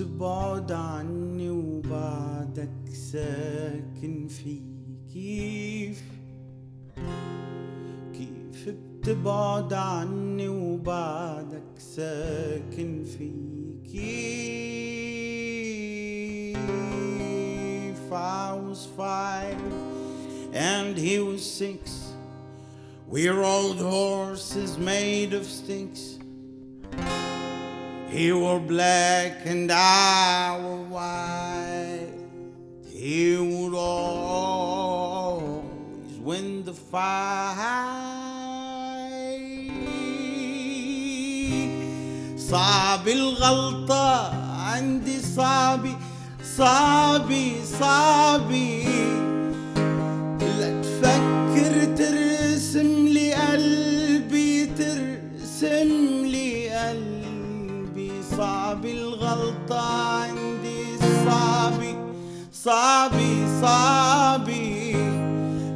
بتبعد عني وبعدك ساكن في كيف كيف بتبعد عني وبعدك ساكن في كيف I was five and he was six We're old horses made of sticks He wore black and I wore white. He would always win the fight. صعب الغلطة عندي صعبي صعبي صعبي صعب الغلطة عندي صعبي صعبي صعبي.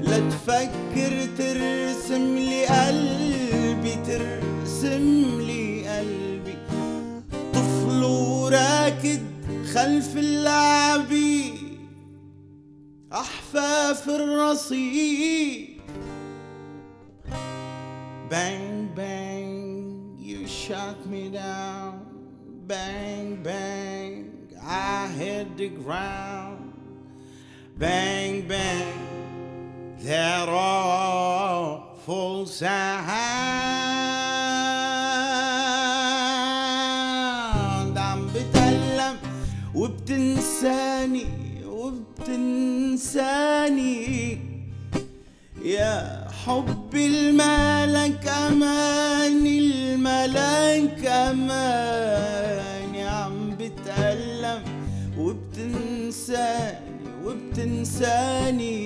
لا تفكر ترسم لي قلبي ترسم لي قلبي. طفل وراكد خلف اللعبي أحفاف الرصيف Bang, bang, you shot me down. Bang, bang, I hit the ground. Bang, bang, that awful sound. عم بتألم وبتنساني وبتنساني يا حبي الملك أماني وبتنساني وبتنساني.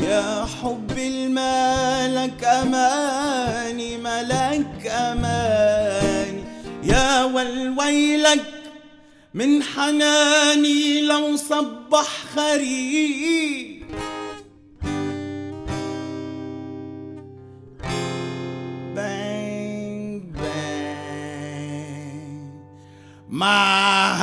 يا حبي الملك أماني ملك أماني. يا والويلك من حناني لو صبح خريف bang bang. My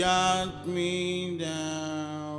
shut me down.